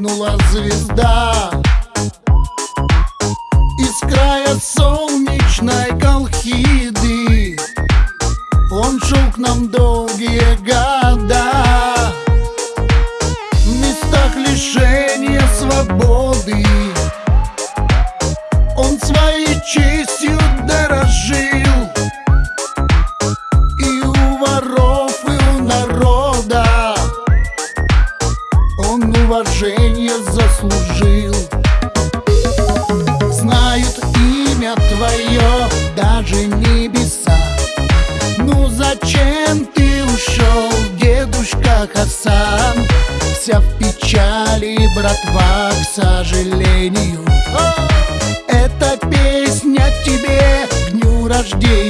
вспыхнула звезда. Из края солнечной Колхиды. Он шел к нам долгие года. В местах лишения свободы Хасан? Вся в печали, братва, к сожалению Эта песня тебе к дню рождения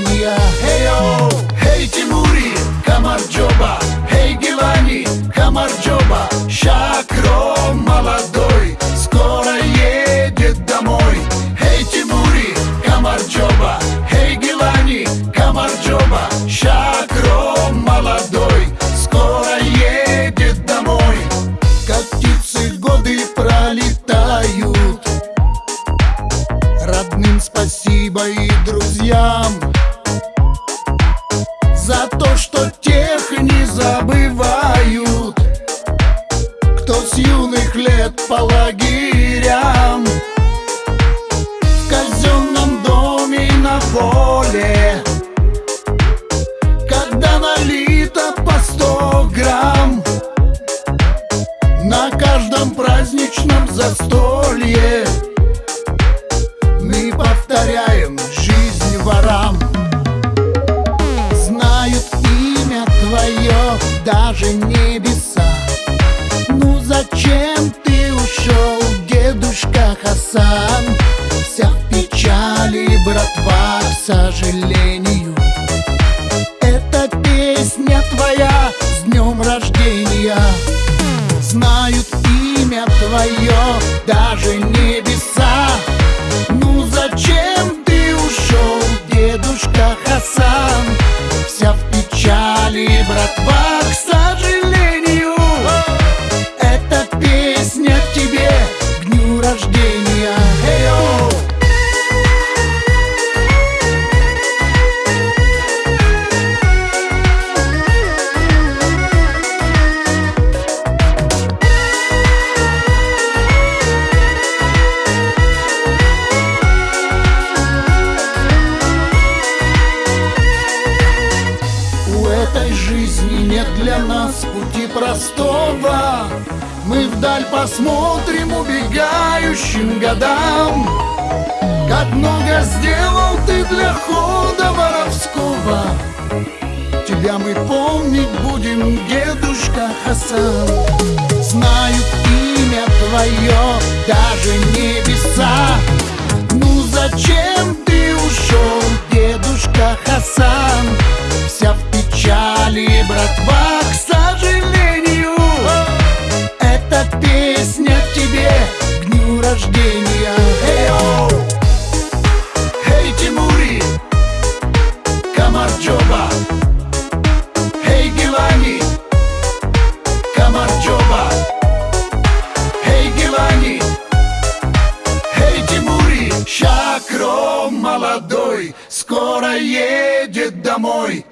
Каждом праздничном застолье. Мы повторяем жизнь ворам. Знают имя твое даже небеса. Ну зачем ты ушел, дедушка Хасан? Вся в печали, братва, к сожалению. Эта песня твоя с днем рождения твое даже небеса для нас пути простого. Мы вдаль посмотрим убегающим годам. Как много сделал ты для хода воровского. Тебя мы помнить будем, дедушка Хасан. Знают рождения. Эй-йоу! Эй, Тимури, Камарджоба! Эй, Гилани, Камарджоба! Эй, Гилани, Эй, Тимури, Шакро молодой Скоро едет домой